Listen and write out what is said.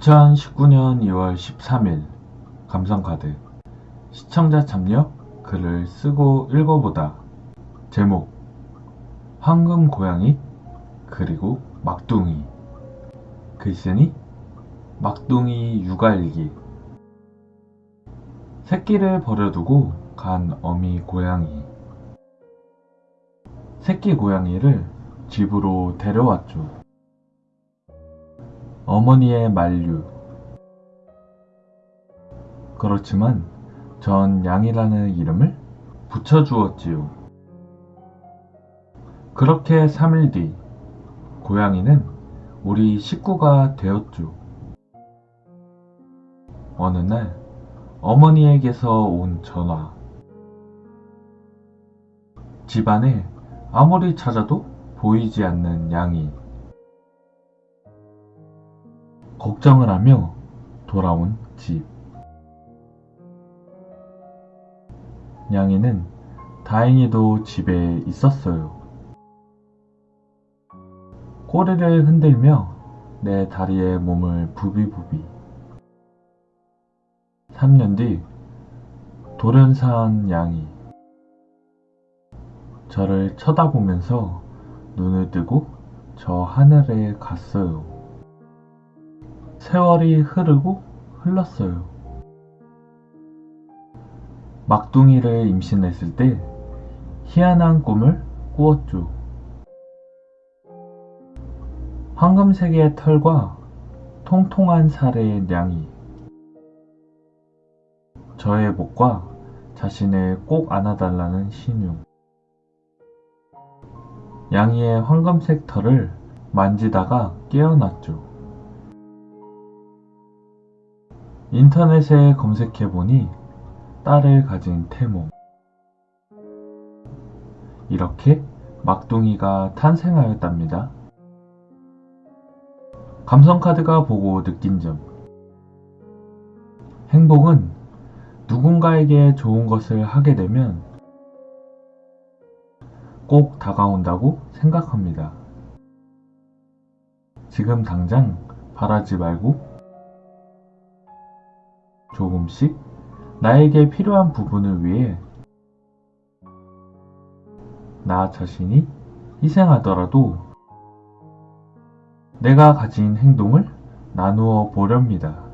2019년 2월 13일 감성카드 시청자 참여 글을 쓰고 읽어보다 제목 황금 고양이 그리고 막둥이 글쓰니 막둥이 육아일기 새끼를 버려두고 간 어미 고양이 새끼 고양이를 집으로 데려왔죠. 어머니의 만류. 그렇지만 전 양이라는 이름을 붙여주었지요. 그렇게 3일 뒤 고양이는 우리 식구가 되었죠. 어느 날 어머니에게서 온 전화. 집안에 아무리 찾아도 보이지 않는 양이 걱정을 하며 돌아온 집. 양이는 다행히도 집에 있었어요. 꼬리를 흔들며 내 다리에 몸을 부비부비. 3년 뒤 돌연사한 양이 저를 쳐다보면서 눈을 뜨고 저 하늘에 갔어요. 세월이 흐르고 흘렀어요. 막둥이를 임신했을 때 희한한 꿈을 꾸었죠. 황금색의 털과 통통한 살의 냥이 저의 목과 자신을 꼭 안아달라는 신용 양이의 황금색 털을 만지다가 깨어났죠. 인터넷에 검색해보니 딸을 가진 태몽. 이렇게 막둥이가 탄생하였답니다. 감성카드가 보고 느낀 점. 행복은 누군가에게 좋은 것을 하게 되면 꼭 다가온다고 생각합니다. 지금 당장 바라지 말고 조금씩 나에게 필요한 부분을 위해 나 자신이 희생하더라도 내가 가진 행동을 나누어 보렵니다.